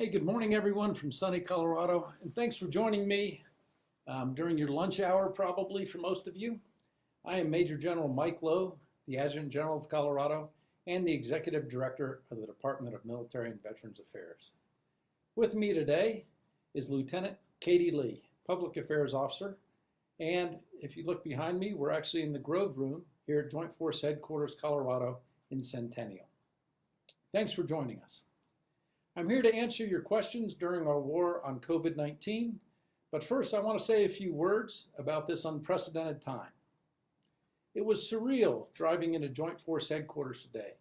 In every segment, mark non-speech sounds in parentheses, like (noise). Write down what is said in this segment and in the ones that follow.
Hey, good morning, everyone from sunny Colorado, and thanks for joining me um, during your lunch hour, probably for most of you. I am Major General Mike Loh, the Adjutant General of Colorado and the Executive Director of the Department of Military and Veterans Affairs. With me today is Lieutenant Katie Lee, Public Affairs Officer, and if you look behind me, we're actually in the Grove Room here at Joint Force Headquarters, Colorado in Centennial. Thanks for joining us. I'm here to answer your questions during our war on COVID-19, but first I want to say a few words about this unprecedented time. It was surreal driving into Joint Force Headquarters today,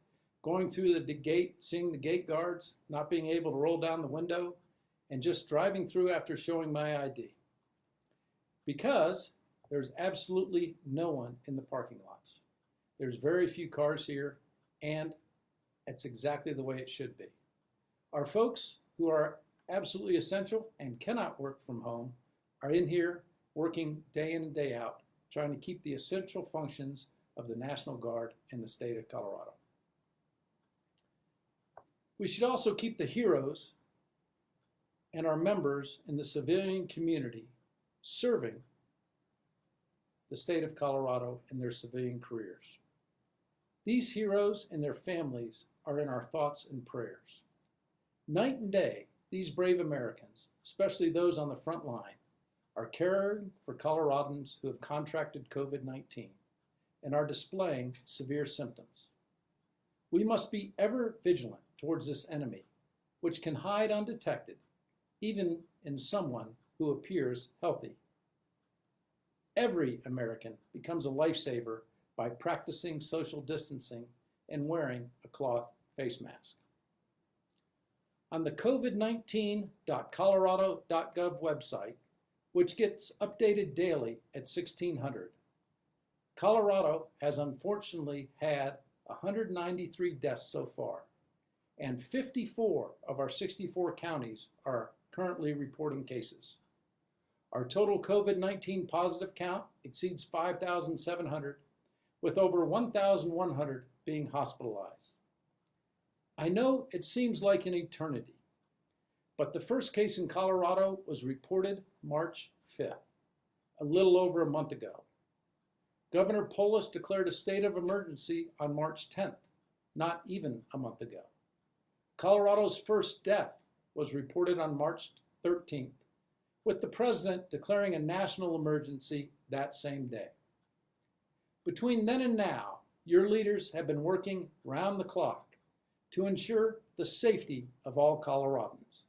going through the gate, seeing the gate guards, not being able to roll down the window, and just driving through after showing my ID. Because there's absolutely no one in the parking lots. There's very few cars here, and it's exactly the way it should be. Our folks who are absolutely essential and cannot work from home are in here working day in and day out, trying to keep the essential functions of the National Guard in the state of Colorado. We should also keep the heroes and our members in the civilian community serving the state of Colorado in their civilian careers. These heroes and their families are in our thoughts and prayers. Night and day, these brave Americans, especially those on the front line, are caring for Coloradans who have contracted COVID-19 and are displaying severe symptoms. We must be ever vigilant towards this enemy, which can hide undetected, even in someone who appears healthy. Every American becomes a lifesaver by practicing social distancing and wearing a cloth face mask. On the covid19.colorado.gov website, which gets updated daily at 1600, Colorado has unfortunately had 193 deaths so far, and 54 of our 64 counties are currently reporting cases. Our total COVID-19 positive count exceeds 5,700, with over 1,100 being hospitalized. I know it seems like an eternity, but the first case in Colorado was reported March 5th, a little over a month ago. Governor Polis declared a state of emergency on March 10th, not even a month ago. Colorado's first death was reported on March 13th, with the president declaring a national emergency that same day. Between then and now, your leaders have been working round the clock to ensure the safety of all Coloradans,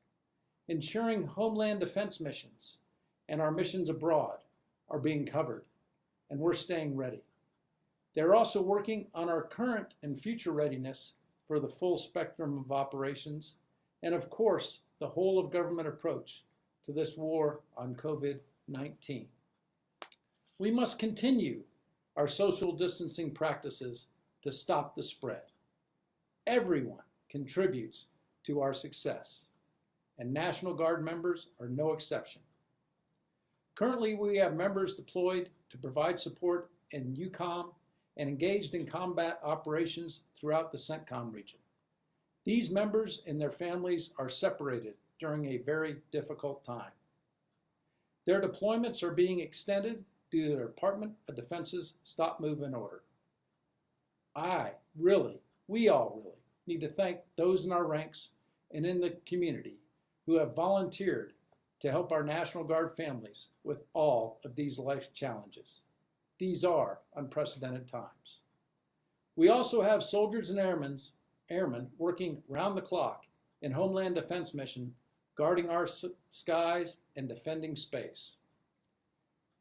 ensuring homeland defense missions and our missions abroad are being covered, and we're staying ready. They're also working on our current and future readiness for the full spectrum of operations, and of course, the whole of government approach to this war on COVID-19. We must continue our social distancing practices to stop the spread. Everyone contributes to our success, and National Guard members are no exception. Currently, we have members deployed to provide support in EUCOM and engaged in combat operations throughout the CENTCOM region. These members and their families are separated during a very difficult time. Their deployments are being extended due to the Department of Defense's Stop Movement Order. I really, we all really, need to thank those in our ranks and in the community who have volunteered to help our National Guard families with all of these life challenges. These are unprecedented times. We also have soldiers and airmen, airmen working round the clock in Homeland Defense mission, guarding our skies and defending space.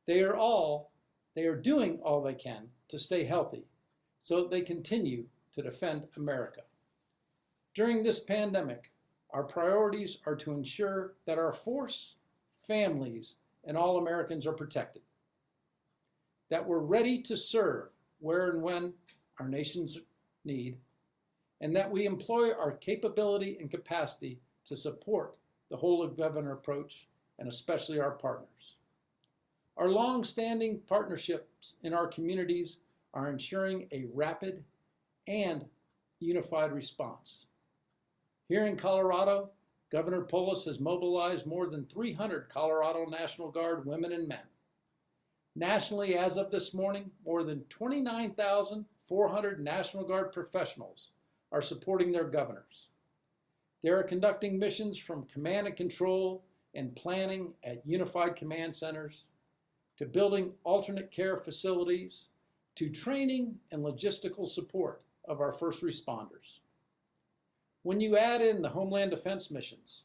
They are all, they are doing all they can to stay healthy so that they continue to defend America. During this pandemic, our priorities are to ensure that our force, families, and all Americans are protected, that we're ready to serve where and when our nations need, and that we employ our capability and capacity to support the whole of government approach and especially our partners. Our long-standing partnerships in our communities are ensuring a rapid and unified response. Here in Colorado, Governor Polis has mobilized more than 300 Colorado National Guard women and men. Nationally, as of this morning, more than 29,400 National Guard professionals are supporting their governors. They are conducting missions from command and control and planning at unified command centers, to building alternate care facilities, to training and logistical support of our first responders. When you add in the Homeland Defense missions,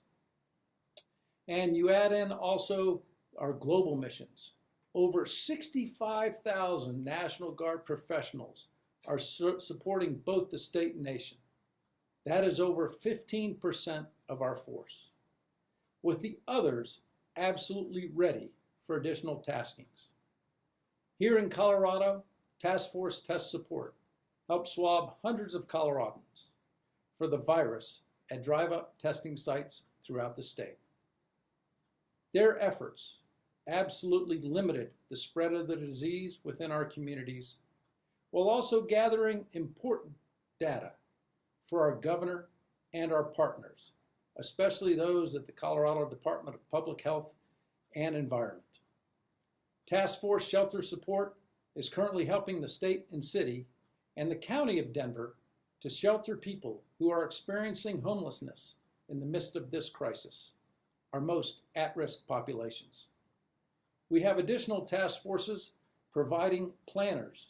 and you add in also our global missions, over 65,000 National Guard professionals are su supporting both the state and nation. That is over 15% of our force, with the others absolutely ready for additional taskings. Here in Colorado, Task Force Test Support helped swab hundreds of Coloradans for the virus at drive-up testing sites throughout the state. Their efforts absolutely limited the spread of the disease within our communities while also gathering important data for our governor and our partners, especially those at the Colorado Department of Public Health and Environment. Task Force Shelter Support is currently helping the state and city and the county of Denver to shelter people who are experiencing homelessness in the midst of this crisis, our most at-risk populations. We have additional task forces providing planners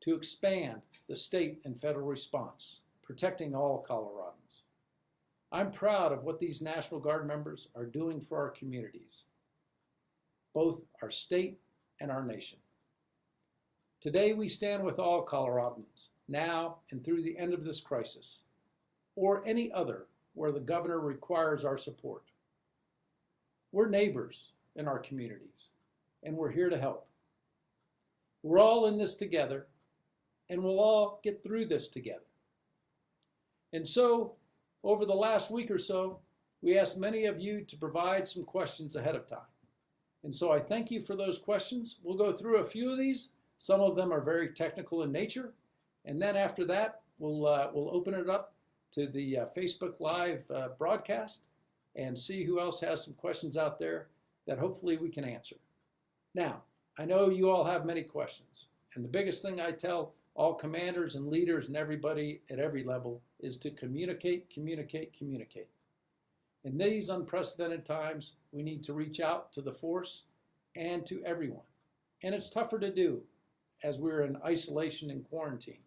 to expand the state and federal response, protecting all Coloradans. I'm proud of what these National Guard members are doing for our communities, both our state and our nation. Today we stand with all Coloradans, now and through the end of this crisis, or any other where the governor requires our support. We're neighbors in our communities and we're here to help. We're all in this together, and we'll all get through this together. And so, over the last week or so, we asked many of you to provide some questions ahead of time. And so I thank you for those questions. We'll go through a few of these. Some of them are very technical in nature. And then after that, we'll, uh, we'll open it up to the uh, Facebook Live uh, broadcast and see who else has some questions out there that hopefully we can answer. Now, I know you all have many questions, and the biggest thing I tell all commanders and leaders and everybody at every level is to communicate, communicate, communicate. In these unprecedented times, we need to reach out to the force and to everyone. And it's tougher to do as we're in isolation and quarantine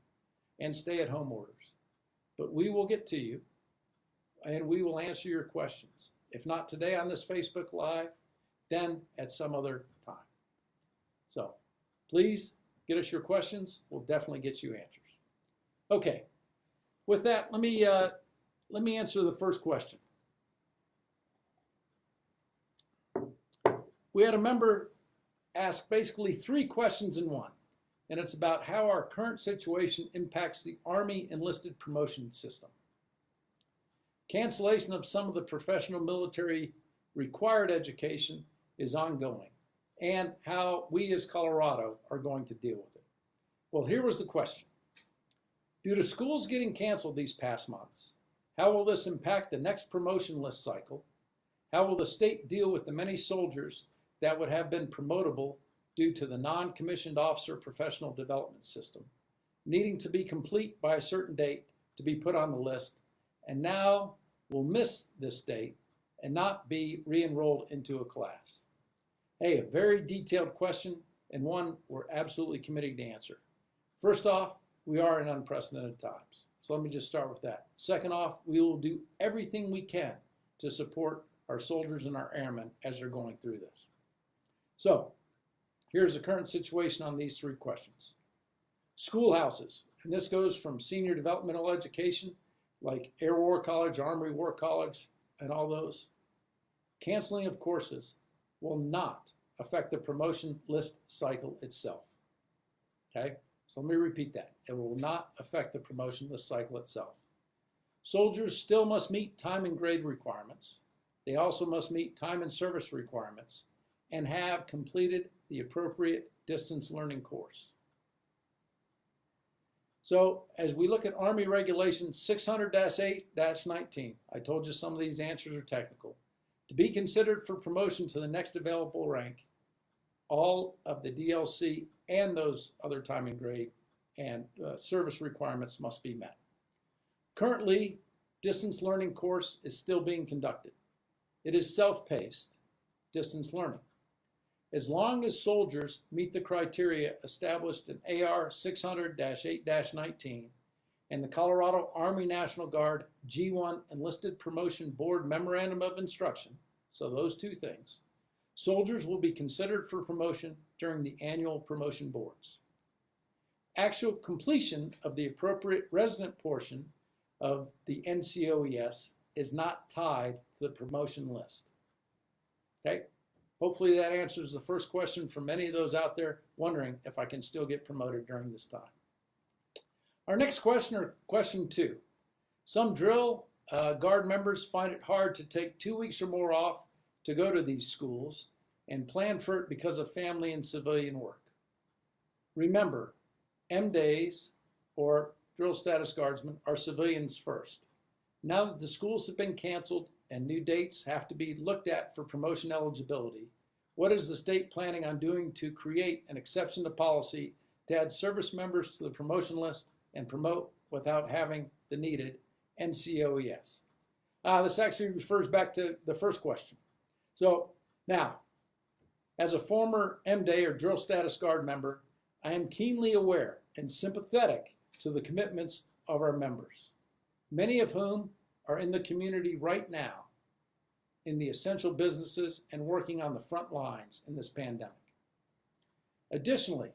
and stay at home orders. But we will get to you and we will answer your questions. If not today on this Facebook Live, then at some other time. So please get us your questions. We'll definitely get you answers. Okay, with that, let me, uh, let me answer the first question. We had a member ask basically three questions in one, and it's about how our current situation impacts the Army enlisted promotion system. Cancellation of some of the professional military required education is ongoing and how we as Colorado are going to deal with it. Well, here was the question. Due to schools getting canceled these past months, how will this impact the next promotion list cycle? How will the state deal with the many soldiers that would have been promotable due to the non-commissioned officer professional development system, needing to be complete by a certain date to be put on the list, and now will miss this date and not be re-enrolled into a class. Hey, a very detailed question and one we're absolutely committed to answer. First off, we are in unprecedented times. So let me just start with that. Second off, we will do everything we can to support our soldiers and our airmen as they're going through this. So here's the current situation on these three questions. Schoolhouses, and this goes from senior developmental education, like Air War College, Army War College, and all those. Canceling of courses will not affect the promotion list cycle itself. Okay, so let me repeat that. It will not affect the promotion list cycle itself. Soldiers still must meet time and grade requirements. They also must meet time and service requirements and have completed the appropriate distance learning course. So as we look at Army Regulation 600-8-19, I told you some of these answers are technical. To be considered for promotion to the next available rank, all of the DLC and those other time and grade and uh, service requirements must be met. Currently, distance learning course is still being conducted. It is self-paced distance learning. As long as soldiers meet the criteria established in AR 600-8-19 and the Colorado Army National Guard G1 Enlisted Promotion Board Memorandum of Instruction, so those two things, soldiers will be considered for promotion during the annual promotion boards. Actual completion of the appropriate resident portion of the NCOES is not tied to the promotion list. Okay, Hopefully that answers the first question for many of those out there wondering if I can still get promoted during this time. Our next question, or question two. Some drill uh, guard members find it hard to take two weeks or more off to go to these schools and plan for it because of family and civilian work. Remember, M days or drill status guardsmen are civilians first. Now that the schools have been canceled and new dates have to be looked at for promotion eligibility. What is the state planning on doing to create an exception to policy to add service members to the promotion list and promote without having the needed NCOES? Uh, this actually refers back to the first question. So now, as a former M-Day or drill status guard member, I am keenly aware and sympathetic to the commitments of our members, many of whom are in the community right now in the essential businesses and working on the front lines in this pandemic. Additionally,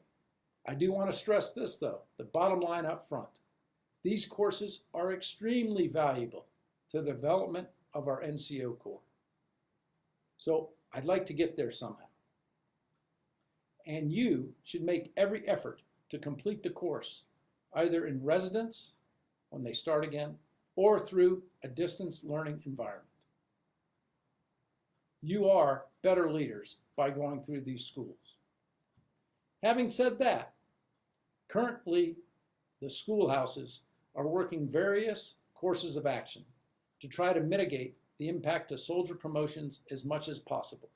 I do want to stress this though, the bottom line up front. These courses are extremely valuable to the development of our NCO Corps. So I'd like to get there somehow. And you should make every effort to complete the course, either in residence when they start again or through a distance learning environment. You are better leaders by going through these schools. Having said that, currently the schoolhouses are working various courses of action to try to mitigate the impact of soldier promotions as much as possible.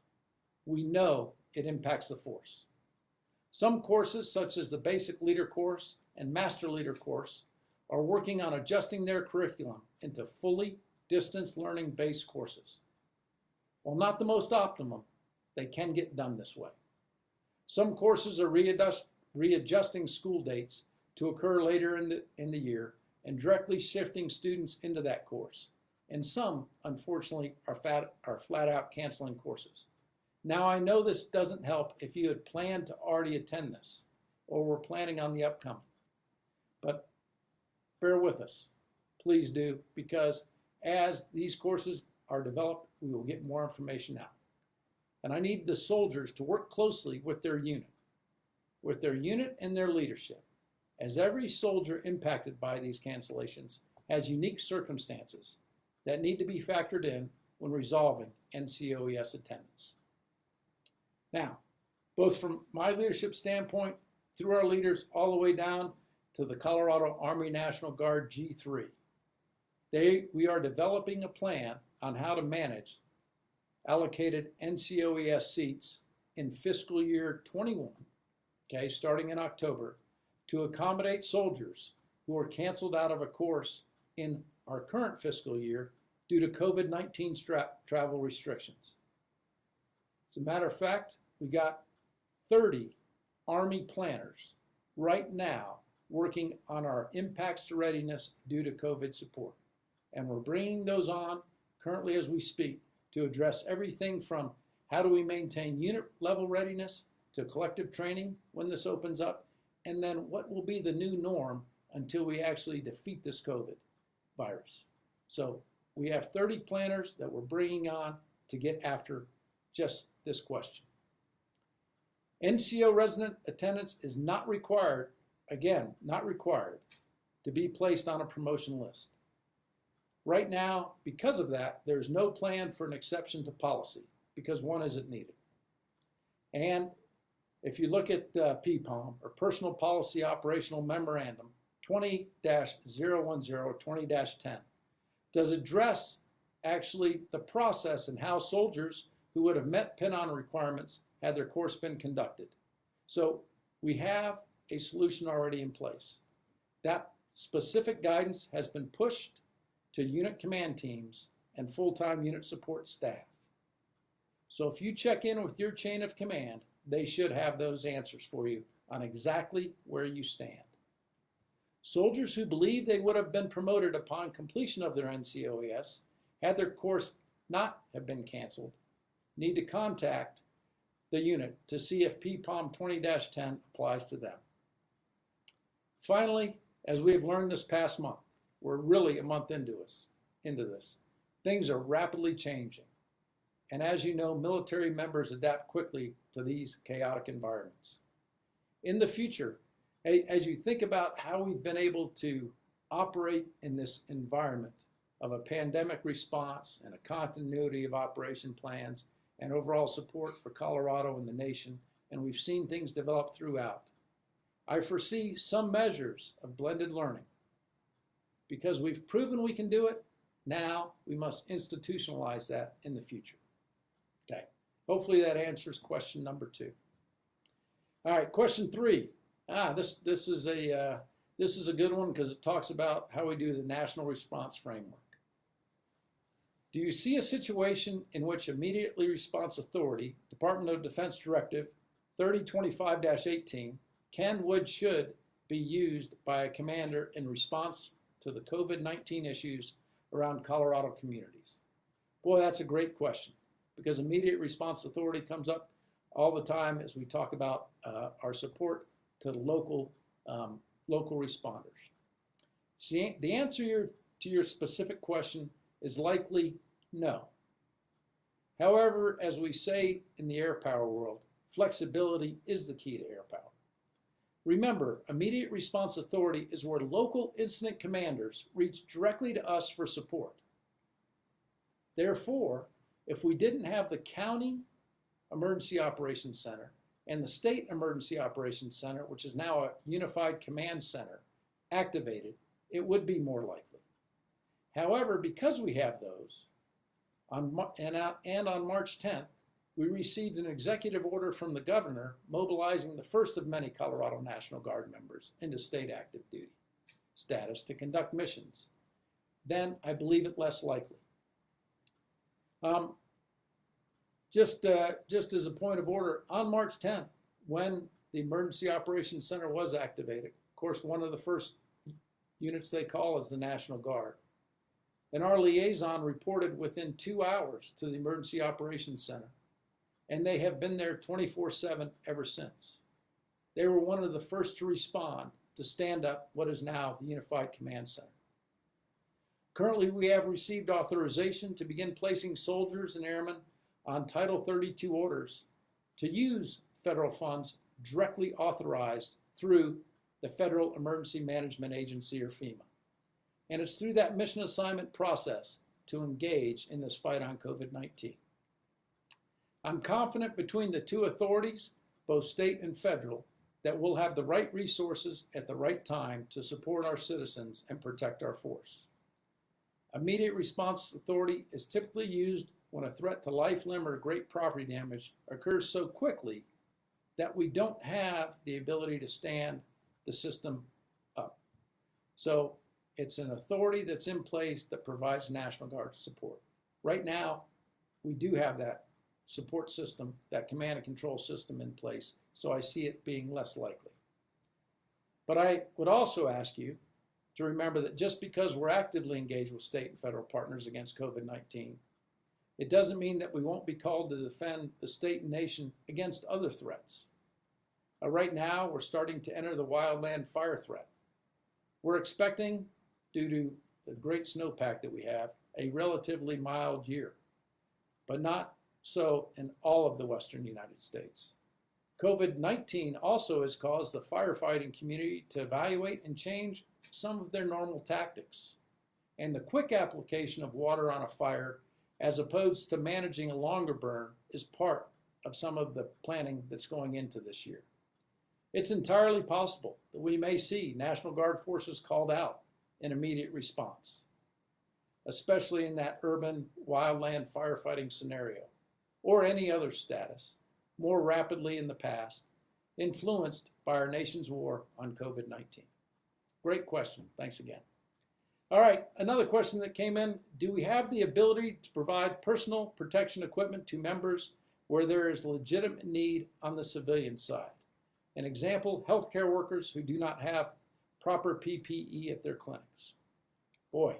We know it impacts the force. Some courses, such as the Basic Leader course and Master Leader course, are working on adjusting their curriculum into fully distance learning based courses. While not the most optimum, they can get done this way. Some courses are readjust, readjusting school dates to occur later in the, in the year and directly shifting students into that course. And some, unfortunately, are, fat, are flat out canceling courses. Now, I know this doesn't help if you had planned to already attend this or were planning on the upcoming. But bear with us. Please do, because as these courses are developed, we will get more information out. And I need the soldiers to work closely with their unit, with their unit and their leadership, as every soldier impacted by these cancellations has unique circumstances that need to be factored in when resolving NCOES attendance. Now, both from my leadership standpoint, through our leaders all the way down to the Colorado Army National Guard G3. They, we are developing a plan on how to manage allocated NCOES seats in fiscal year 21, okay, starting in October, to accommodate soldiers who are canceled out of a course in our current fiscal year due to COVID-19 travel restrictions. As a matter of fact, we got 30 Army planners right now working on our impacts to readiness due to COVID support. And we're bringing those on currently as we speak to address everything from how do we maintain unit level readiness to collective training when this opens up, and then what will be the new norm until we actually defeat this COVID virus. So we have 30 planners that we're bringing on to get after just this question. NCO resident attendance is not required again, not required, to be placed on a promotion list. Right now, because of that, there's no plan for an exception to policy because one isn't needed. And if you look at uh, PPOM or Personal Policy Operational Memorandum 20-010-20-10 does address actually the process and how soldiers who would have met pin-on requirements had their course been conducted. So we have a solution already in place. That specific guidance has been pushed to unit command teams and full-time unit support staff. So if you check in with your chain of command, they should have those answers for you on exactly where you stand. Soldiers who believe they would have been promoted upon completion of their NCOES, had their course not have been canceled, need to contact the unit to see if PPOM 20-10 applies to them. Finally, as we have learned this past month, we're really a month into us, into this. Things are rapidly changing. And as you know, military members adapt quickly to these chaotic environments. In the future, as you think about how we've been able to operate in this environment of a pandemic response and a continuity of operation plans and overall support for Colorado and the nation, and we've seen things develop throughout. I foresee some measures of blended learning. Because we've proven we can do it, now we must institutionalize that in the future. Okay, hopefully that answers question number two. All right, question three. Ah, this, this, is, a, uh, this is a good one because it talks about how we do the National Response Framework. Do you see a situation in which Immediately Response Authority, Department of Defense Directive 3025-18, can, would, should be used by a commander in response to the COVID-19 issues around Colorado communities? Boy, that's a great question because Immediate Response Authority comes up all the time as we talk about uh, our support to local, um, local responders. See, the answer to your specific question is likely no. However, as we say in the air power world, flexibility is the key to air power. Remember, immediate response authority is where local incident commanders reach directly to us for support. Therefore, if we didn't have the county emergency operations center and the state emergency operations center, which is now a unified command center, activated, it would be more likely. However, because we have those, on, and, and on March 10th, we received an executive order from the governor mobilizing the first of many Colorado National Guard members into state active duty status to conduct missions. Then I believe it less likely. Um, just, uh, just as a point of order, on March 10th, when the Emergency Operations Center was activated, of course, one of the first units they call is the National Guard. And our liaison reported within two hours to the Emergency Operations Center. And they have been there 24 7 ever since. They were one of the first to respond to stand up what is now the Unified Command Center. Currently, we have received authorization to begin placing soldiers and airmen on Title 32 orders to use federal funds directly authorized through the Federal Emergency Management Agency or FEMA. And it's through that mission assignment process to engage in this fight on COVID-19. I'm confident between the two authorities, both state and federal, that we'll have the right resources at the right time to support our citizens and protect our force. Immediate response authority is typically used when a threat to life, limb, or great property damage occurs so quickly that we don't have the ability to stand the system up. So it's an authority that's in place that provides National Guard support. Right now, we do have that support system, that command and control system in place, so I see it being less likely. But I would also ask you to remember that just because we're actively engaged with state and federal partners against COVID-19, it doesn't mean that we won't be called to defend the state and nation against other threats. Uh, right now, we're starting to enter the wildland fire threat. We're expecting due to the great snowpack that we have, a relatively mild year, but not so in all of the western United States. COVID-19 also has caused the firefighting community to evaluate and change some of their normal tactics. And the quick application of water on a fire, as opposed to managing a longer burn, is part of some of the planning that's going into this year. It's entirely possible that we may see National Guard forces called out in immediate response, especially in that urban wildland firefighting scenario or any other status more rapidly in the past, influenced by our nation's war on COVID-19. Great question. Thanks again. All right, another question that came in. Do we have the ability to provide personal protection equipment to members where there is legitimate need on the civilian side? An example, healthcare workers who do not have proper PPE at their clinics. Boy,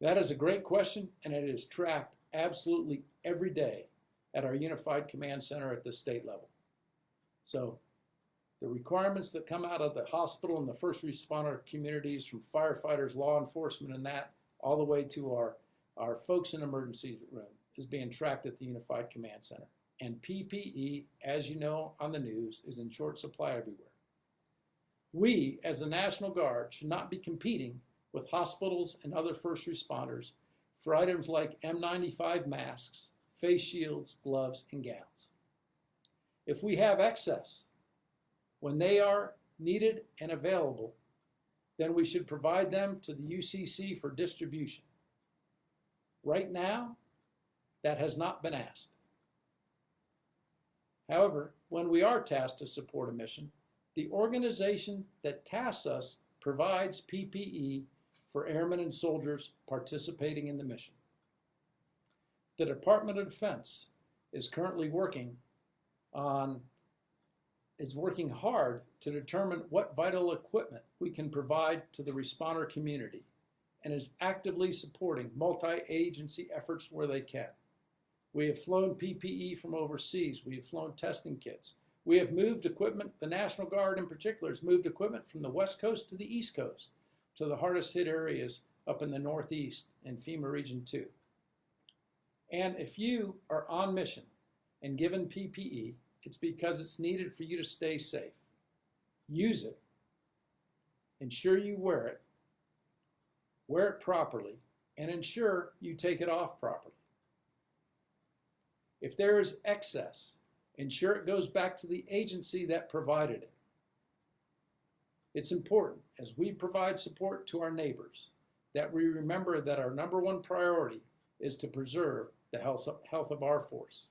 that is a great question and it is tracked absolutely every day at our Unified Command Center at the state level. So the requirements that come out of the hospital and the first responder communities from firefighters, law enforcement and that, all the way to our, our folks in emergency room is being tracked at the Unified Command Center. And PPE, as you know on the news, is in short supply everywhere. We, as the National Guard, should not be competing with hospitals and other first responders for items like N95 masks, face shields, gloves, and gowns. If we have excess, when they are needed and available, then we should provide them to the UCC for distribution. Right now, that has not been asked. However, when we are tasked to support a mission, the organization that tasks us provides PPE for airmen and soldiers participating in the mission. The Department of Defense is currently working on is working hard to determine what vital equipment we can provide to the responder community and is actively supporting multi-agency efforts where they can. We have flown PPE from overseas. We have flown testing kits. We have moved equipment, the National Guard in particular has moved equipment from the West Coast to the East Coast to the hardest hit areas up in the Northeast and FEMA Region 2. And if you are on mission and given PPE, it's because it's needed for you to stay safe. Use it. Ensure you wear it. Wear it properly and ensure you take it off properly. If there is excess, ensure it goes back to the agency that provided it. It's important as we provide support to our neighbors that we remember that our number one priority is to preserve the health of, health of our force.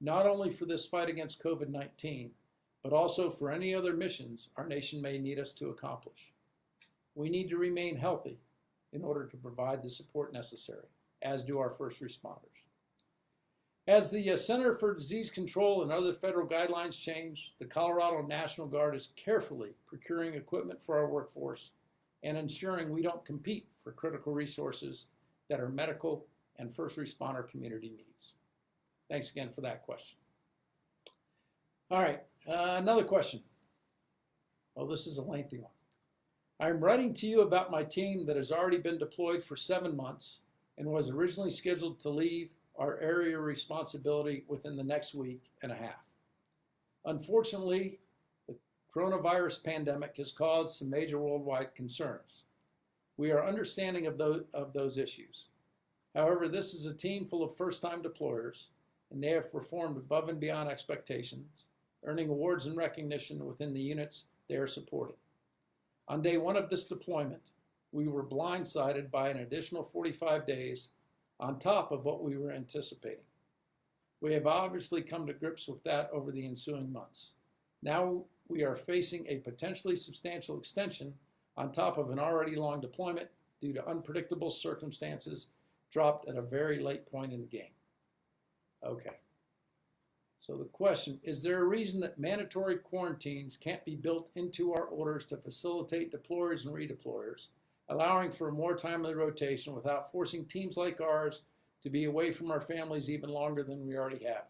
Not only for this fight against COVID-19, but also for any other missions our nation may need us to accomplish. We need to remain healthy in order to provide the support necessary, as do our first responders. As the uh, Center for Disease Control and other federal guidelines change, the Colorado National Guard is carefully procuring equipment for our workforce and ensuring we don't compete for critical resources that are medical and first responder community needs? Thanks again for that question. All right, uh, another question. Well, this is a lengthy one. I'm writing to you about my team that has already been deployed for seven months and was originally scheduled to leave our area responsibility within the next week and a half. Unfortunately, the coronavirus pandemic has caused some major worldwide concerns. We are understanding of those, of those issues. However, this is a team full of first-time deployers, and they have performed above and beyond expectations, earning awards and recognition within the units they are supporting. On day one of this deployment, we were blindsided by an additional 45 days on top of what we were anticipating. We have obviously come to grips with that over the ensuing months. Now we are facing a potentially substantial extension on top of an already long deployment due to unpredictable circumstances dropped at a very late point in the game. Okay. So the question, is there a reason that mandatory quarantines can't be built into our orders to facilitate deployers and redeployers, allowing for a more timely rotation without forcing teams like ours to be away from our families even longer than we already have?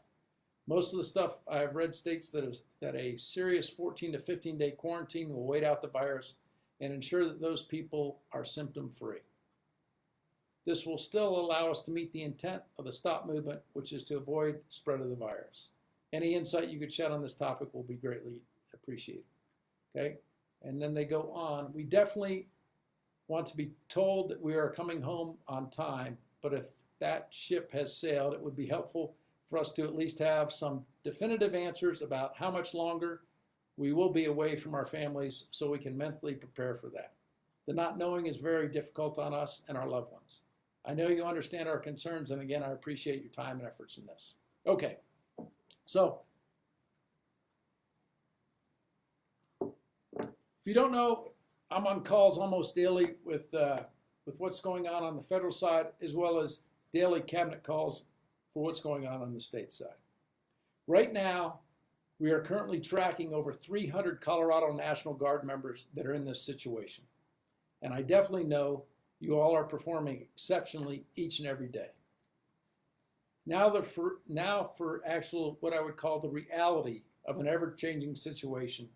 Most of the stuff I've read states that, is, that a serious 14 to 15 day quarantine will wait out the virus and ensure that those people are symptom free. This will still allow us to meet the intent of the stop movement, which is to avoid spread of the virus. Any insight you could shed on this topic will be greatly appreciated. Okay, and then they go on. We definitely want to be told that we are coming home on time, but if that ship has sailed, it would be helpful for us to at least have some definitive answers about how much longer we will be away from our families so we can mentally prepare for that. The not knowing is very difficult on us and our loved ones. I know you understand our concerns, and again, I appreciate your time and efforts in this. Okay, so if you don't know, I'm on calls almost daily with uh, with what's going on on the federal side, as well as daily cabinet calls for what's going on on the state side. Right now, we are currently tracking over 300 Colorado National Guard members that are in this situation. And I definitely know you all are performing exceptionally each and every day. Now, the for, now for actual, what I would call the reality of an ever-changing situation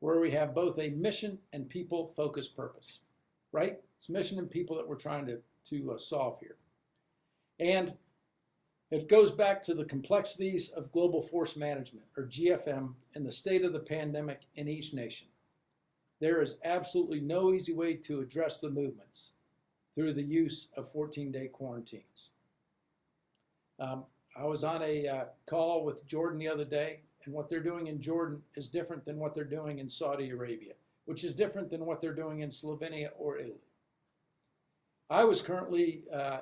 where we have both a mission and people-focused purpose, right? It's mission and people that we're trying to, to uh, solve here. And it goes back to the complexities of global force management, or GFM, and the state of the pandemic in each nation. There is absolutely no easy way to address the movements through the use of 14-day quarantines. Um, I was on a uh, call with Jordan the other day, and what they're doing in Jordan is different than what they're doing in Saudi Arabia, which is different than what they're doing in Slovenia or Italy. I was currently uh,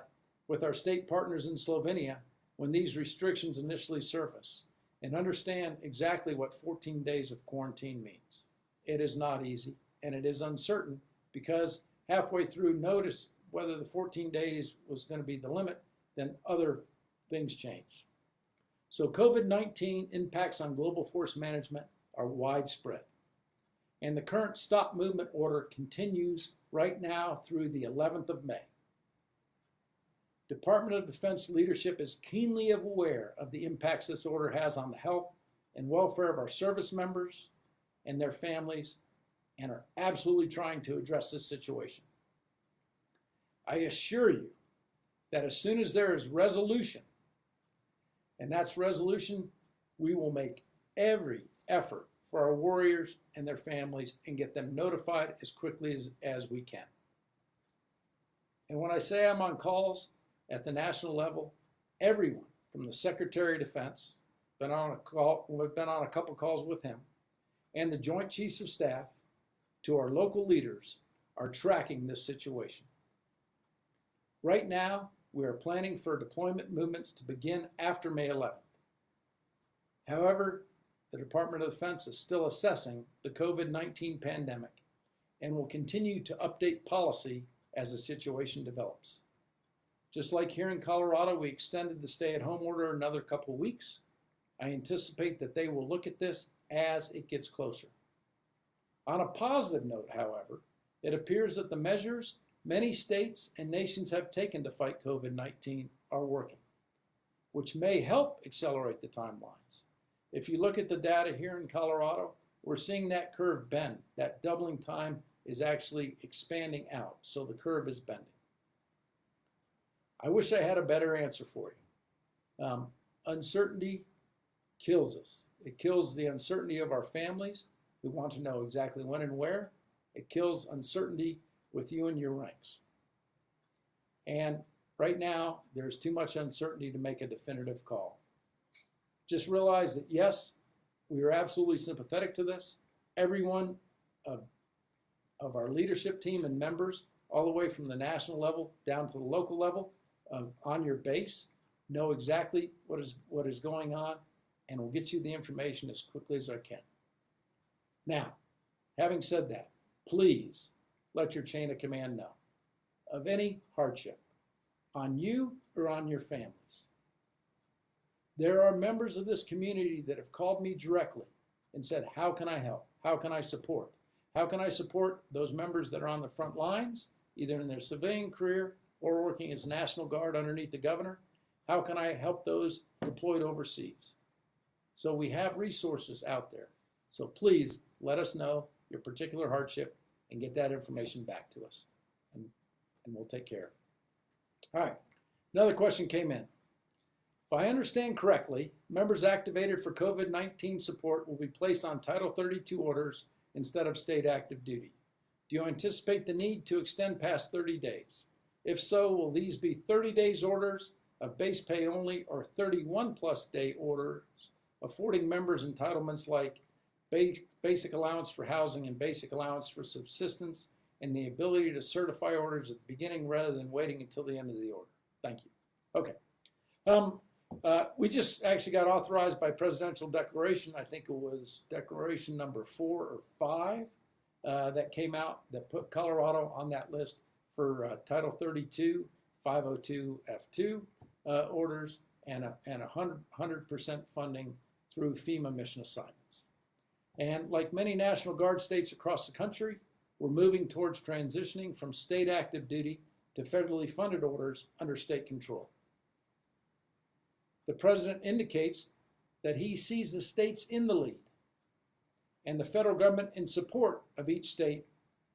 with our state partners in Slovenia when these restrictions initially surface and understand exactly what 14 days of quarantine means. It is not easy and it is uncertain because halfway through notice whether the 14 days was going to be the limit, then other things changed. So COVID-19 impacts on global force management are widespread. And the current stop movement order continues right now through the 11th of May. Department of Defense leadership is keenly aware of the impacts this order has on the health and welfare of our service members and their families and are absolutely trying to address this situation. I assure you that as soon as there is resolution, and that's resolution, we will make every effort for our warriors and their families and get them notified as quickly as, as we can. And when I say I'm on calls, at the national level, everyone from the Secretary of Defense, been on a call, we've been on a couple calls with him, and the Joint Chiefs of Staff to our local leaders are tracking this situation. Right now, we are planning for deployment movements to begin after May 11th. However, the Department of Defense is still assessing the COVID-19 pandemic and will continue to update policy as the situation develops. Just like here in Colorado, we extended the stay-at-home order another couple weeks. I anticipate that they will look at this as it gets closer. On a positive note, however, it appears that the measures many states and nations have taken to fight COVID-19 are working, which may help accelerate the timelines. If you look at the data here in Colorado, we're seeing that curve bend. That doubling time is actually expanding out, so the curve is bending. I wish I had a better answer for you. Um, uncertainty kills us. It kills the uncertainty of our families who want to know exactly when and where. It kills uncertainty with you and your ranks. And right now, there's too much uncertainty to make a definitive call. Just realize that yes, we are absolutely sympathetic to this. Everyone of, of our leadership team and members, all the way from the national level down to the local level, on your base, know exactly what is, what is going on, and we'll get you the information as quickly as I can. Now, having said that, please let your chain of command know of any hardship on you or on your families. There are members of this community that have called me directly and said, how can I help? How can I support? How can I support those members that are on the front lines, either in their civilian career or working as National Guard underneath the governor? How can I help those deployed overseas? So we have resources out there. So please let us know your particular hardship and get that information back to us. And, and we'll take care. All right, another question came in. If I understand correctly, members activated for COVID-19 support will be placed on Title 32 orders instead of state active duty. Do you anticipate the need to extend past 30 days? If so, will these be 30 days orders of base pay only or 31 plus day orders affording members entitlements like basic allowance for housing and basic allowance for subsistence, and the ability to certify orders at the beginning rather than waiting until the end of the order. Thank you. Okay. Um, uh, we just actually got authorized by presidential declaration. I think it was declaration number four or five uh, that came out that put Colorado on that list for uh, Title 32, 502 F2 uh, orders and a, and 100, percent funding through FEMA mission assignments. And like many National Guard states across the country, we're moving towards transitioning from state active duty to federally funded orders under state control. The president indicates that he sees the states in the lead, and the federal government in support of each state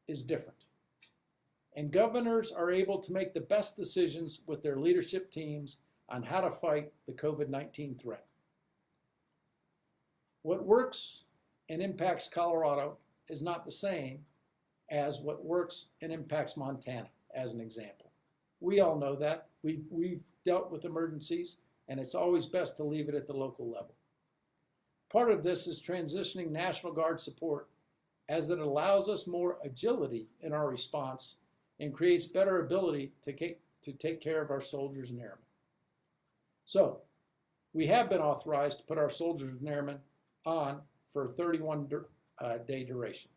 is different. And governors are able to make the best decisions with their leadership teams on how to fight the COVID 19 threat. What works and impacts Colorado is not the same as what works and impacts Montana, as an example. We all know that. We've, we've dealt with emergencies, and it's always best to leave it at the local level. Part of this is transitioning National Guard support as it allows us more agility in our response and creates better ability to, to take care of our soldiers and airmen. So, we have been authorized to put our soldiers and airmen on for a 31 uh, day duration.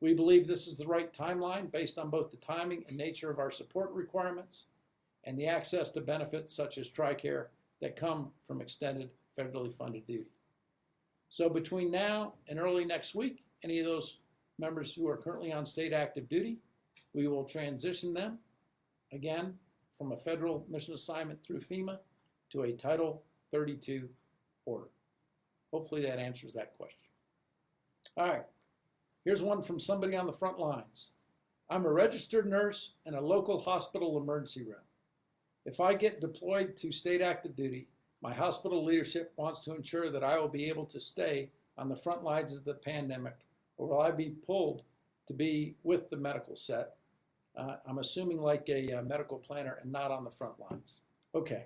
We believe this is the right timeline based on both the timing and nature of our support requirements and the access to benefits such as TRICARE that come from extended federally funded duty. So between now and early next week, any of those members who are currently on state active duty, we will transition them again from a federal mission assignment through FEMA to a Title 32 order. Hopefully that answers that question. All right, here's one from somebody on the front lines. I'm a registered nurse in a local hospital emergency room. If I get deployed to state active duty, my hospital leadership wants to ensure that I will be able to stay on the front lines of the pandemic, or will I be pulled to be with the medical set? Uh, I'm assuming like a, a, uh, medical planner and not on the front lines. Okay,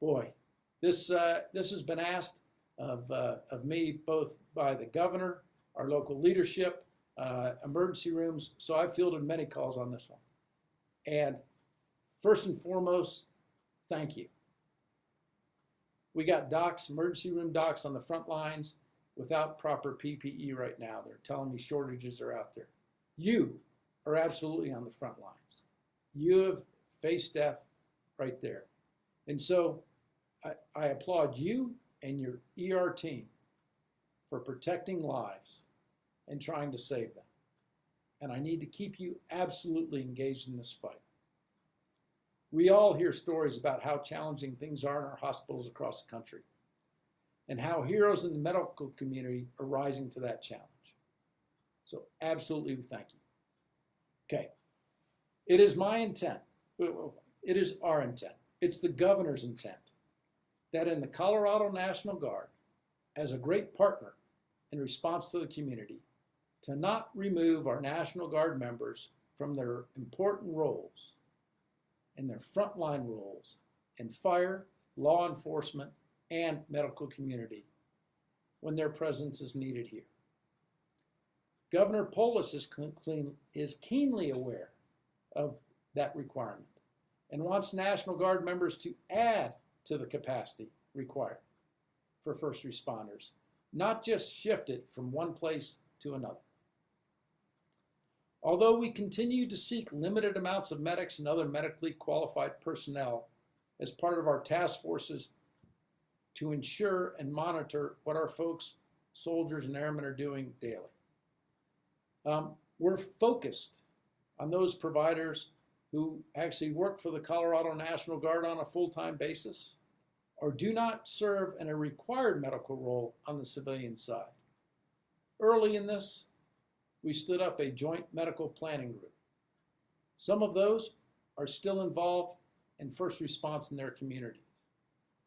boy, this uh, this has been asked of uh, of me both by the governor, our local leadership, uh, emergency rooms. So I've fielded many calls on this one. And first and foremost, thank you. We got docs, emergency room docs on the front lines without proper PPE right now. They're telling me shortages are out there. You are absolutely on the front lines. You have faced death right there. And so I, I applaud you and your ER team for protecting lives and trying to save them. And I need to keep you absolutely engaged in this fight. We all hear stories about how challenging things are in our hospitals across the country and how heroes in the medical community are rising to that challenge. So absolutely thank you. Okay. It is my intent, it is our intent, it's the governor's intent that in the Colorado National Guard, as a great partner in response to the community, to not remove our National Guard members from their important roles and their frontline roles in fire, law enforcement, and medical community when their presence is needed here. Governor Polis is, clean, is keenly aware of that requirement and wants National Guard members to add to the capacity required for first responders, not just shift it from one place to another. Although we continue to seek limited amounts of medics and other medically qualified personnel as part of our task forces to ensure and monitor what our folks, soldiers, and airmen are doing daily. Um, we're focused on those providers who actually work for the Colorado National Guard on a full-time basis or do not serve in a required medical role on the civilian side. Early in this, we stood up a joint medical planning group. Some of those are still involved in first response in their community.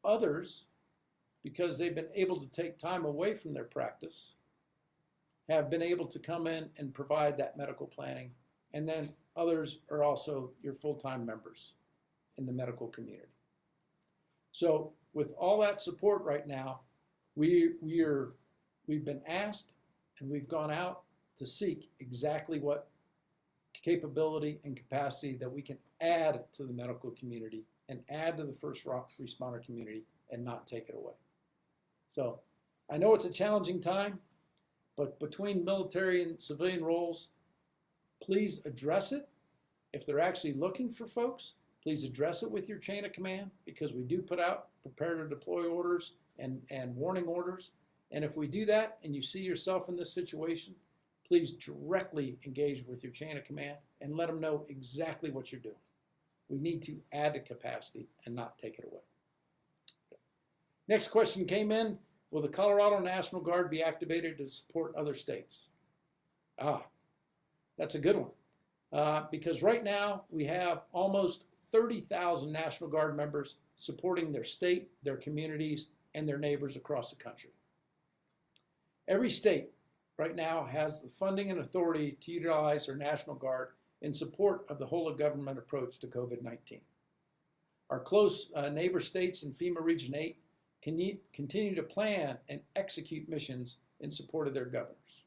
Others, because they've been able to take time away from their practice, have been able to come in and provide that medical planning. And then others are also your full-time members in the medical community. So with all that support right now, we, we are we've been asked and we've gone out to seek exactly what capability and capacity that we can add to the medical community and add to the first responder community and not take it away. So I know it's a challenging time, but between military and civilian roles, please address it. If they're actually looking for folks, please address it with your chain of command because we do put out prepare to deploy orders and, and warning orders. And if we do that and you see yourself in this situation, please directly engage with your chain of command and let them know exactly what you're doing. We need to add to capacity and not take it away. Next question came in, will the Colorado National Guard be activated to support other states? Ah, that's a good one. Uh, because right now we have almost 30,000 National Guard members supporting their state, their communities, and their neighbors across the country. Every state right now has the funding and authority to utilize their National Guard in support of the whole of government approach to COVID-19. Our close uh, neighbor states in FEMA Region 8 can continue to plan and execute missions in support of their governors.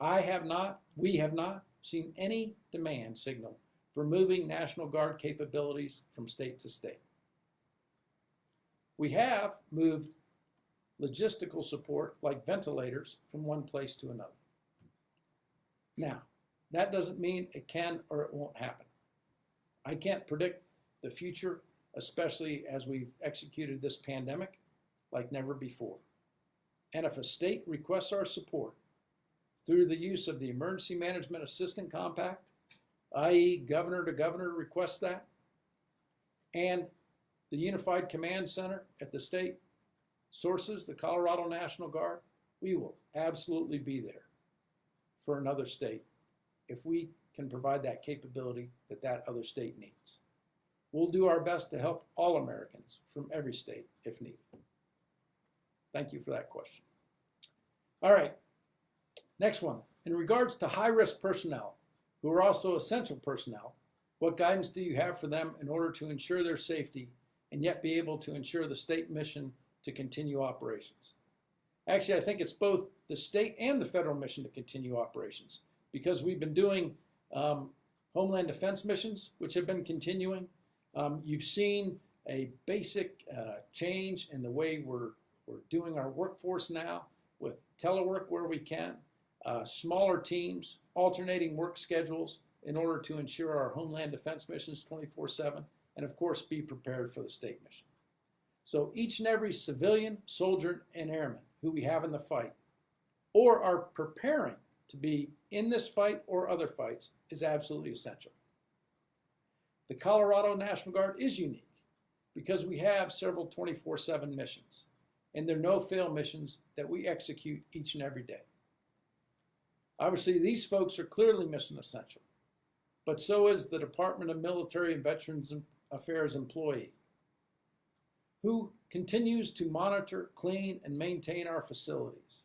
I have not, we have not seen any demand signal for moving National Guard capabilities from state to state. We have moved logistical support like ventilators from one place to another. Now, that doesn't mean it can or it won't happen. I can't predict the future, especially as we've executed this pandemic like never before. And if a state requests our support through the use of the Emergency Management Assistant Compact, i.e. governor to governor requests that, and the Unified Command Center at the state sources, the Colorado National Guard, we will absolutely be there for another state if we can provide that capability that that other state needs. We'll do our best to help all Americans from every state if needed. Thank you for that question. All right, next one. In regards to high-risk personnel, who are also essential personnel, what guidance do you have for them in order to ensure their safety and yet be able to ensure the state mission to continue operations? Actually, I think it's both the state and the federal mission to continue operations because we've been doing um, Homeland Defense missions, which have been continuing. Um, you've seen a basic uh, change in the way we're, we're doing our workforce now with telework where we can, uh, smaller teams, alternating work schedules in order to ensure our Homeland Defense missions 24-7, and of course be prepared for the state mission. So each and every civilian, soldier, and airman who we have in the fight or are preparing to be in this fight or other fights is absolutely essential. The Colorado National Guard is unique because we have several 24-7 missions and they're no-fail missions that we execute each and every day. Obviously, these folks are clearly mission essential, but so is the Department of Military and Veterans Affairs employee who continues to monitor, clean, and maintain our facilities.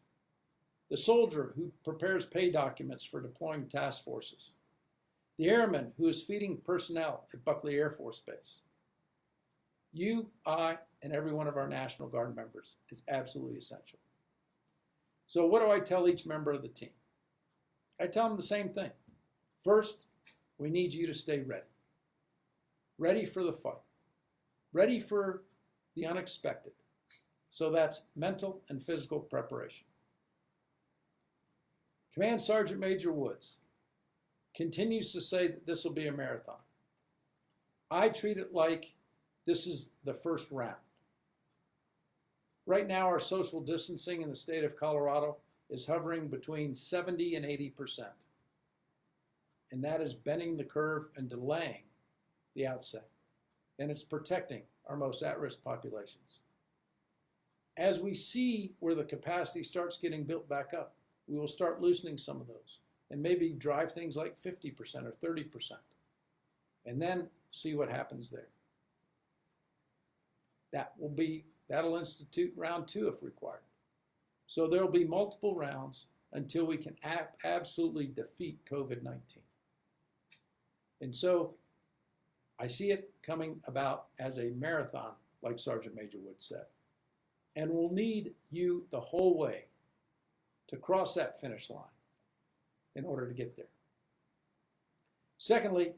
The soldier who prepares pay documents for deploying task forces. The airman who is feeding personnel at Buckley Air Force Base. You, I, and every one of our National Guard members is absolutely essential. So what do I tell each member of the team? I tell them the same thing. First, we need you to stay ready. Ready for the fight. Ready for the unexpected. So that's mental and physical preparation. Command Sergeant Major Woods continues to say that this will be a marathon. I treat it like this is the first round. Right now, our social distancing in the state of Colorado is hovering between 70 and 80 percent. And that is bending the curve and delaying the outset. And it's protecting our most at-risk populations. As we see where the capacity starts getting built back up, we will start loosening some of those and maybe drive things like 50% or 30%. And then see what happens there. That will be, that'll institute round two if required. So there will be multiple rounds until we can ab absolutely defeat COVID-19. And so I see it coming about as a marathon, like Sergeant Major Wood said. And we'll need you the whole way to cross that finish line in order to get there. Secondly,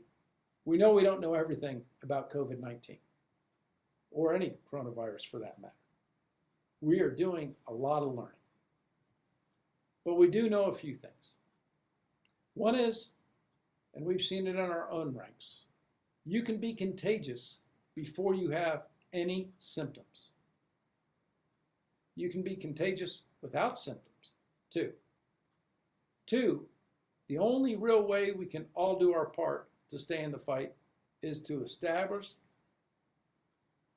we know we don't know everything about COVID 19 or any coronavirus for that matter. We are doing a lot of learning. But we do know a few things. One is, and we've seen it in our own ranks, you can be contagious before you have any symptoms. You can be contagious without symptoms, too. Two, the only real way we can all do our part to stay in the fight is to establish,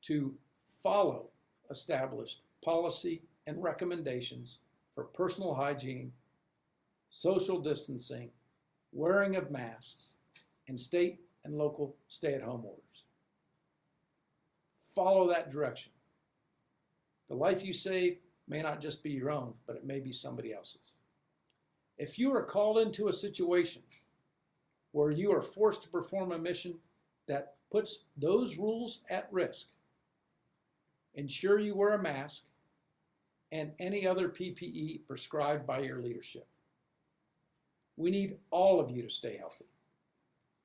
to follow established policy and recommendations for personal hygiene, social distancing, wearing of masks, and state and local stay-at-home orders. Follow that direction. The life you save may not just be your own, but it may be somebody else's. If you are called into a situation where you are forced to perform a mission that puts those rules at risk, ensure you wear a mask and any other PPE prescribed by your leadership. We need all of you to stay healthy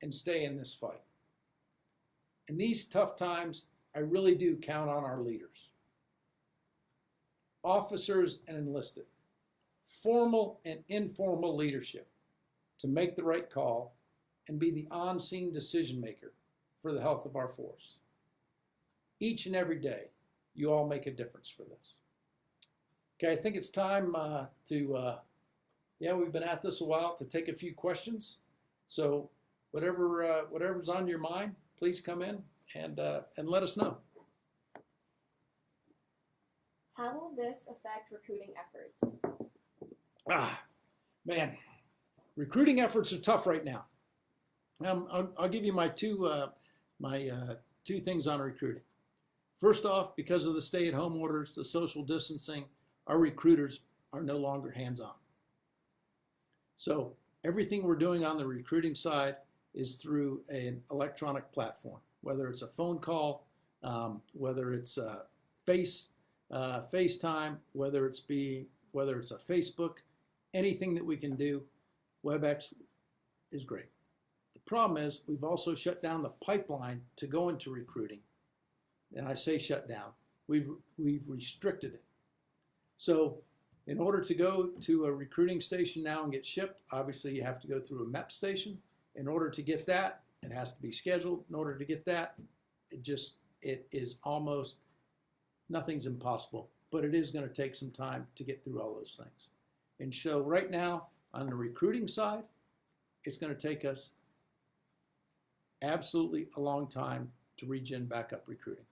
and stay in this fight. In these tough times, I really do count on our leaders, officers and enlisted, formal and informal leadership to make the right call and be the on-scene decision maker for the health of our force. Each and every day, you all make a difference for this. Okay, I think it's time uh, to, uh, yeah, we've been at this a while, to take a few questions. So whatever uh, whatever's on your mind, please come in and, uh, and let us know. How will this affect recruiting efforts? Ah, man, recruiting efforts are tough right now. Um, I'll, I'll give you my two uh, my uh, two things on recruiting. First off, because of the stay-at-home orders, the social distancing, our recruiters are no longer hands-on. So everything we're doing on the recruiting side is through an electronic platform, whether it's a phone call, um, whether it's a face uh, FaceTime, whether it's be whether it's a Facebook, anything that we can do, WebEx is great. The problem is we've also shut down the pipeline to go into recruiting. And I say shut down. We've we've restricted it. So in order to go to a recruiting station now and get shipped, obviously you have to go through a MEP station. In order to get that, it has to be scheduled. In order to get that, it just it is almost nothing's impossible, but it is going to take some time to get through all those things. And so right now, on the recruiting side, it's going to take us absolutely a long time to regen back up recruiting.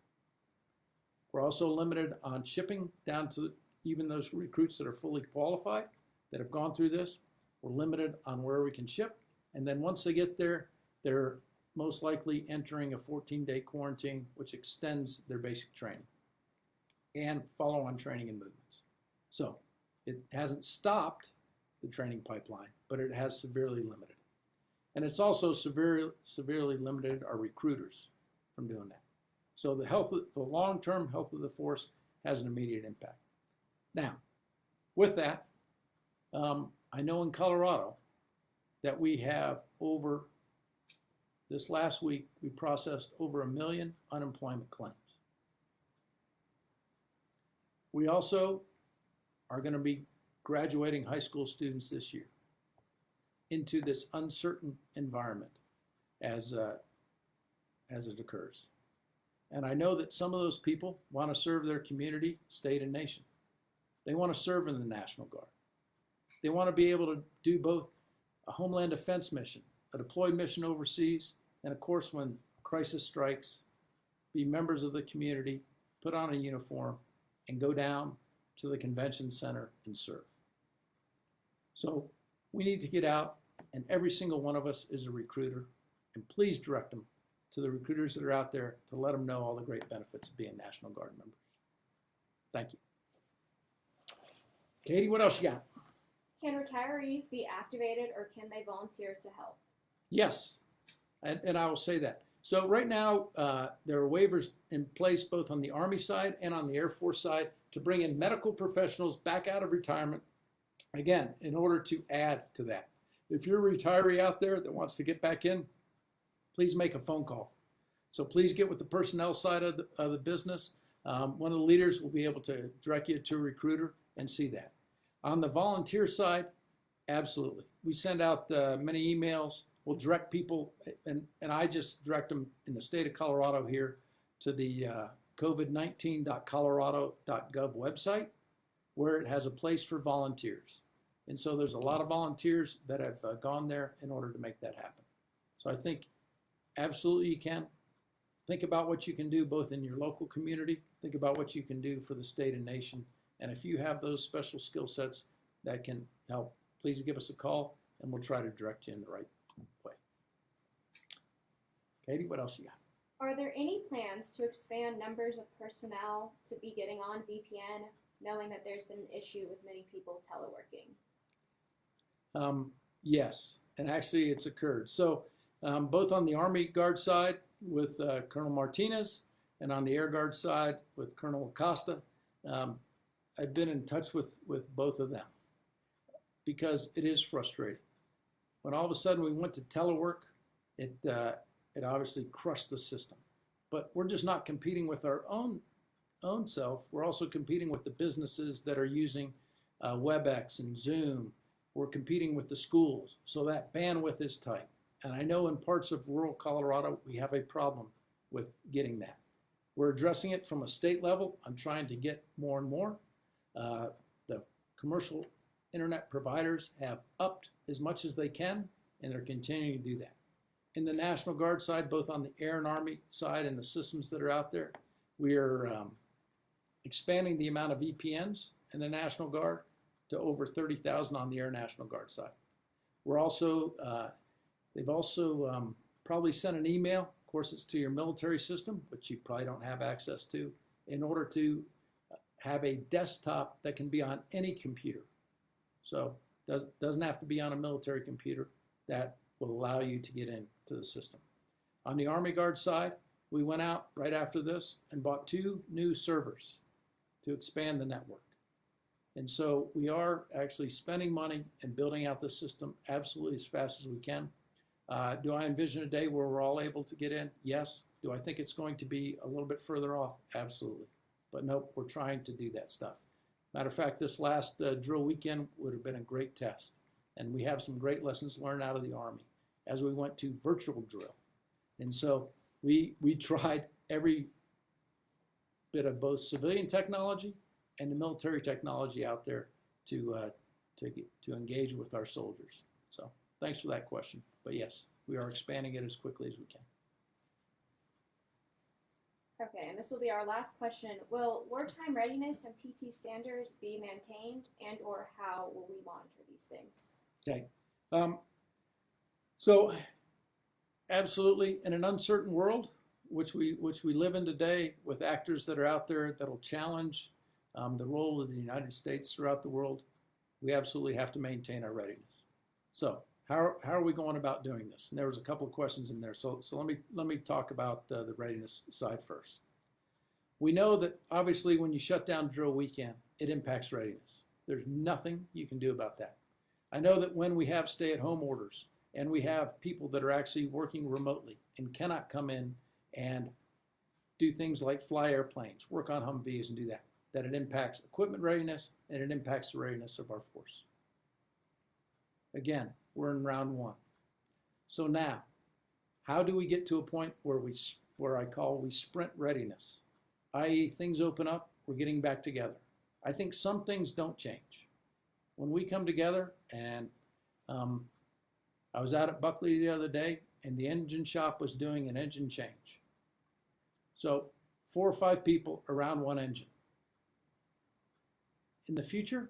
We're also limited on shipping down to even those recruits that are fully qualified that have gone through this. We're limited on where we can ship. And then once they get there, they're most likely entering a 14-day quarantine, which extends their basic training and follow-on training and movements. So it hasn't stopped the training pipeline, but it has severely limited. And it's also severely, severely limited our recruiters from doing that. So the health, the long-term health of the force has an immediate impact. Now, with that, um, I know in Colorado that we have over, this last week, we processed over a million unemployment claims. We also are going to be graduating high school students this year into this uncertain environment as, uh, as it occurs. And I know that some of those people want to serve their community, state, and nation. They want to serve in the National Guard. They want to be able to do both a homeland defense mission, a deployed mission overseas, and of course, when crisis strikes, be members of the community, put on a uniform, and go down to the convention center and serve. So we need to get out, and every single one of us is a recruiter, and please direct them to the recruiters that are out there to let them know all the great benefits of being National Guard members. Thank you. Katie, what else you got? Can retirees be activated or can they volunteer to help? Yes, and, and I will say that. So right now, uh, there are waivers in place both on the Army side and on the Air Force side to bring in medical professionals back out of retirement Again, in order to add to that, if you're a retiree out there that wants to get back in, please make a phone call. So please get with the personnel side of the, of the business. Um, one of the leaders will be able to direct you to a recruiter and see that. On the volunteer side, absolutely. We send out uh, many emails. We'll direct people, and, and I just direct them in the state of Colorado here to the uh, covid19.colorado.gov website where it has a place for volunteers. And so there's a lot of volunteers that have uh, gone there in order to make that happen. So I think absolutely you can. Think about what you can do both in your local community, think about what you can do for the state and nation. And if you have those special skill sets that can help, please give us a call and we'll try to direct you in the right way. Katie, what else you got? Are there any plans to expand numbers of personnel to be getting on VPN, knowing that there's been an issue with many people teleworking? Um, yes, and actually it's occurred. So um, both on the Army Guard side with uh, Colonel Martinez and on the Air Guard side with Colonel Acosta, um, I've been in touch with, with both of them because it is frustrating. When all of a sudden we went to telework, it, uh, it obviously crushed the system. But we're just not competing with our own, own self. We're also competing with the businesses that are using uh, WebEx and Zoom we're competing with the schools, so that bandwidth is tight. And I know in parts of rural Colorado, we have a problem with getting that. We're addressing it from a state level. I'm trying to get more and more. Uh, the commercial internet providers have upped as much as they can, and they're continuing to do that. In the National Guard side, both on the Air and Army side and the systems that are out there, we are um, expanding the amount of VPNs in the National Guard to over 30,000 on the Air National Guard side. We're also, uh, they've also um, probably sent an email, of course it's to your military system, which you probably don't have access to, in order to have a desktop that can be on any computer. So does, doesn't have to be on a military computer. That will allow you to get into the system. On the Army Guard side, we went out right after this and bought two new servers to expand the network. And so we are actually spending money and building out the system absolutely as fast as we can. Uh, do I envision a day where we're all able to get in? Yes. Do I think it's going to be a little bit further off? Absolutely. But nope, we're trying to do that stuff. Matter of fact, this last uh, drill weekend would have been a great test. And we have some great lessons learned out of the Army as we went to virtual drill. And so we, we (laughs) tried every bit of both civilian technology and the military technology out there to, uh, to, get, to engage with our soldiers. So thanks for that question. But yes, we are expanding it as quickly as we can. Okay, and this will be our last question. Will wartime readiness and PT standards be maintained and or how will we monitor these things? Okay. Um, so absolutely, in an uncertain world, which we, which we live in today with actors that are out there that'll challenge um, the role of the United States throughout the world, we absolutely have to maintain our readiness. So how, how are we going about doing this? And there was a couple of questions in there. So, so let, me, let me talk about uh, the readiness side first. We know that obviously when you shut down drill weekend, it impacts readiness. There's nothing you can do about that. I know that when we have stay-at-home orders and we have people that are actually working remotely and cannot come in and do things like fly airplanes, work on Humvees and do that that it impacts equipment readiness and it impacts the readiness of our force. Again, we're in round one. So now, how do we get to a point where we, where I call we sprint readiness, i.e. things open up, we're getting back together. I think some things don't change. When we come together and um, I was out at Buckley the other day and the engine shop was doing an engine change. So four or five people around one engine in the future,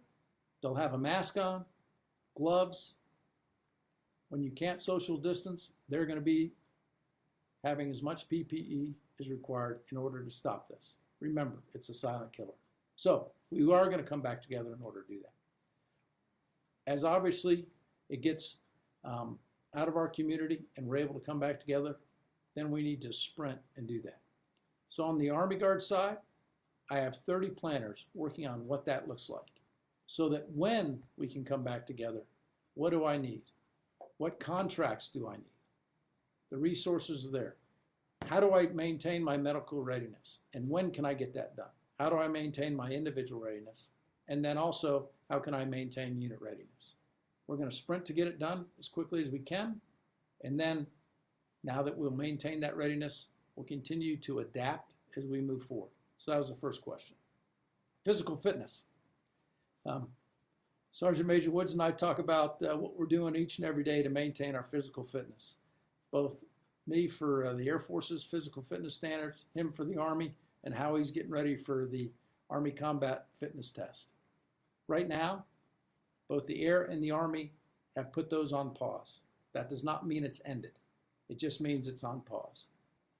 they'll have a mask on, gloves. When you can't social distance, they're going to be having as much PPE as required in order to stop this. Remember, it's a silent killer. So we are going to come back together in order to do that. As obviously it gets um, out of our community and we're able to come back together, then we need to sprint and do that. So on the Army Guard side, I have 30 planners working on what that looks like. so that when we can come back together, what do I need? What contracts do I need? The resources are there. How do I maintain my medical readiness? And when can I get that done? How do I maintain my individual readiness? And then also, how can I maintain unit readiness? We're going to sprint to get it done as quickly as we can. And then, now that we'll maintain that readiness, we'll continue to adapt as we move forward. So that was the first question. Physical fitness. Um, Sergeant Major Woods and I talk about uh, what we're doing each and every day to maintain our physical fitness. Both me for uh, the Air Force's physical fitness standards, him for the Army, and how he's getting ready for the Army Combat Fitness Test. Right now, both the Air and the Army have put those on pause. That does not mean it's ended. It just means it's on pause.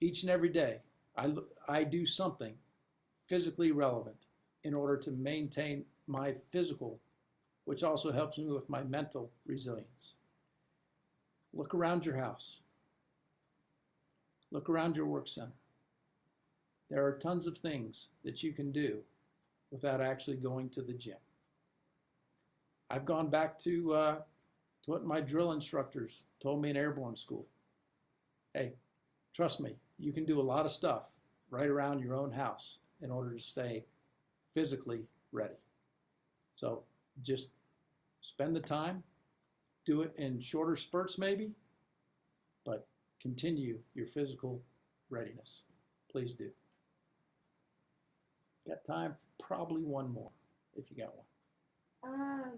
Each and every day, I, I do something physically relevant in order to maintain my physical, which also helps me with my mental resilience. Look around your house. Look around your work center. There are tons of things that you can do without actually going to the gym. I've gone back to, uh, to what my drill instructors told me in airborne school. Hey, trust me, you can do a lot of stuff right around your own house in order to stay physically ready. So just spend the time, do it in shorter spurts maybe, but continue your physical readiness. Please do. Got time for probably one more, if you got one. Um,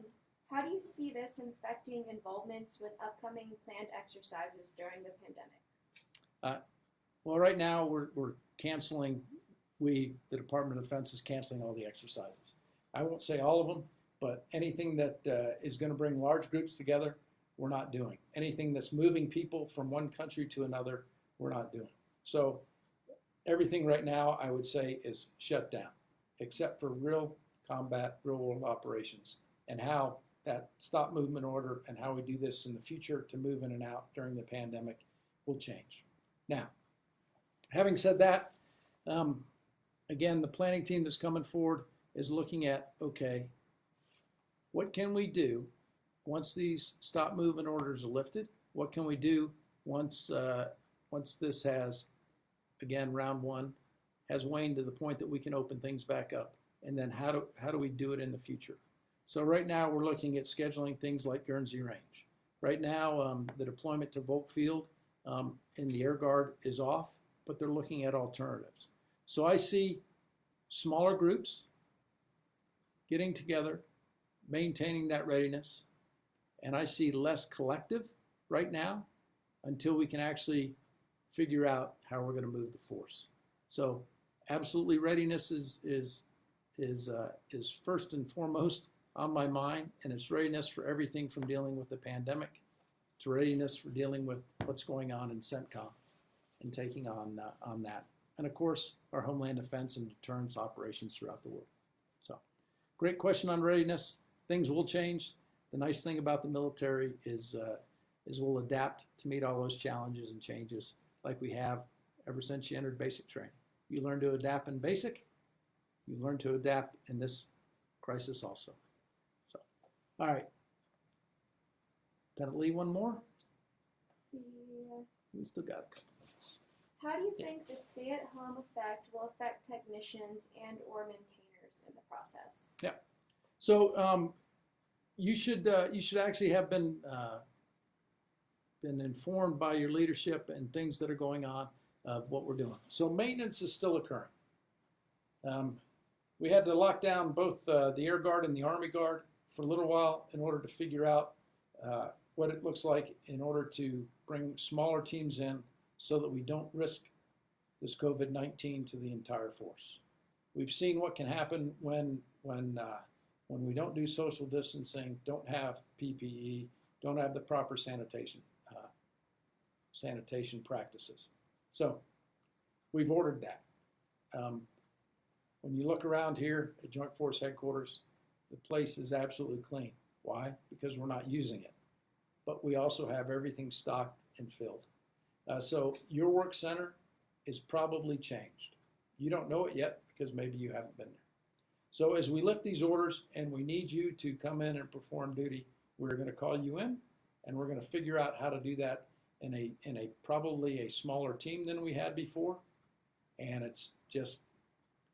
how do you see this infecting involvements with upcoming planned exercises during the pandemic? Well, right now, we're, we're canceling, we, the Department of Defense is canceling all the exercises. I won't say all of them, but anything that uh, is going to bring large groups together, we're not doing. Anything that's moving people from one country to another, we're not doing. So everything right now, I would say, is shut down, except for real combat, real world operations, and how that stop movement order and how we do this in the future to move in and out during the pandemic will change. Now, having said that, um, again, the planning team that's coming forward is looking at, okay, what can we do once these stop movement orders are lifted? What can we do once, uh, once this has, again, round one, has waned to the point that we can open things back up? And then how do, how do we do it in the future? So right now, we're looking at scheduling things like Guernsey Range. Right now, um, the deployment to Volk Field um, in the Air Guard is off, but they're looking at alternatives. So I see smaller groups getting together, maintaining that readiness, and I see less collective right now until we can actually figure out how we're going to move the force. So absolutely readiness is, is, is, uh, is first and foremost on my mind, and it's readiness for everything from dealing with the pandemic to readiness for dealing with what's going on in CENTCOM and taking on, uh, on that. And of course, our homeland defense and deterrence operations throughout the world. So, great question on readiness. Things will change. The nice thing about the military is, uh, is we'll adapt to meet all those challenges and changes like we have ever since you entered basic training. You learn to adapt in basic, you learn to adapt in this crisis also. So, all right. Lieutenant Lee, one more? See, We still got a couple minutes. how do you think the stay-at-home effect will affect technicians and or maintainers in the process? So um, you should uh, you should actually have been uh, been informed by your leadership and things that are going on of what we're doing. So maintenance is still occurring. Um, we had to lock down both uh, the Air Guard and the Army Guard for a little while in order to figure out uh, what it looks like in order to bring smaller teams in so that we don't risk this COVID-19 to the entire force. We've seen what can happen when when uh, when we don't do social distancing, don't have PPE, don't have the proper sanitation uh, sanitation practices. So we've ordered that. Um, when you look around here at Joint Force Headquarters, the place is absolutely clean. Why? Because we're not using it. But we also have everything stocked and filled. Uh, so your work center is probably changed. You don't know it yet because maybe you haven't been there. So as we lift these orders and we need you to come in and perform duty, we're going to call you in and we're going to figure out how to do that in a in a probably a smaller team than we had before. And it's just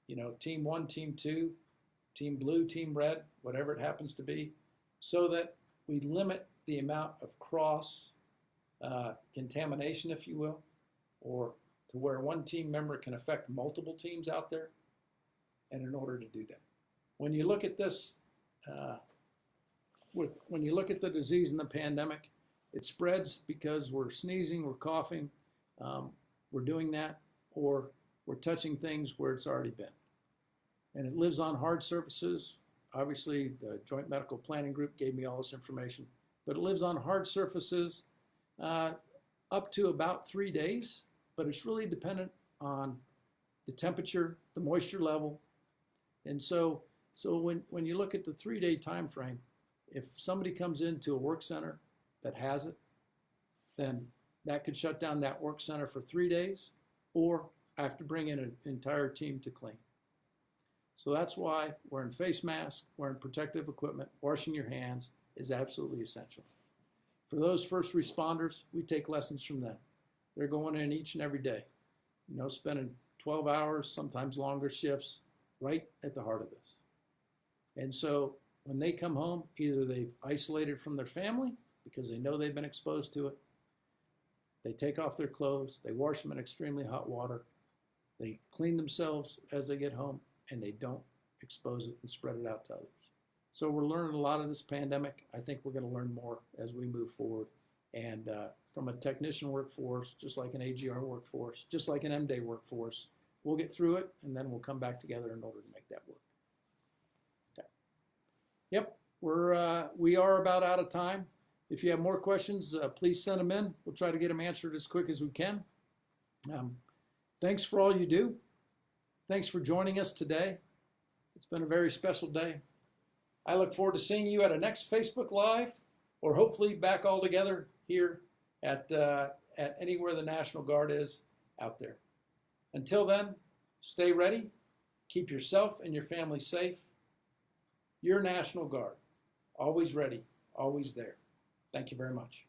you know, team 1, team 2, team blue, team red, whatever it happens to be, so that we limit the amount of cross uh, contamination, if you will, or to where one team member can affect multiple teams out there. And in order to do that, when you look at this, uh, with, when you look at the disease and the pandemic, it spreads because we're sneezing, we're coughing, um, we're doing that, or we're touching things where it's already been. And it lives on hard surfaces. Obviously, the Joint Medical Planning Group gave me all this information, but it lives on hard surfaces uh, up to about three days, but it's really dependent on the temperature, the moisture level. And so, so when, when you look at the three day time frame, if somebody comes into a work center that has it, then that could shut down that work center for three days, or I have to bring in an entire team to clean. So that's why wearing face masks, wearing protective equipment, washing your hands is absolutely essential. For those first responders, we take lessons from them. They're going in each and every day, you know, spending 12 hours, sometimes longer shifts, right at the heart of this. And so when they come home, either they've isolated from their family because they know they've been exposed to it, they take off their clothes, they wash them in extremely hot water, they clean themselves as they get home, and they don't expose it and spread it out to others. So we're learning a lot of this pandemic. I think we're going to learn more as we move forward. And uh, from a technician workforce, just like an AGR workforce, just like an M-Day workforce, we'll get through it and then we'll come back together in order to make that work. Okay. Yep, we're, uh, we are about out of time. If you have more questions, uh, please send them in. We'll try to get them answered as quick as we can. Um, thanks for all you do. Thanks for joining us today. It's been a very special day. I look forward to seeing you at a next Facebook Live or hopefully back all together here at, uh, at anywhere the National Guard is out there. Until then, stay ready, keep yourself and your family safe. Your National Guard, always ready, always there. Thank you very much.